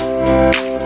Música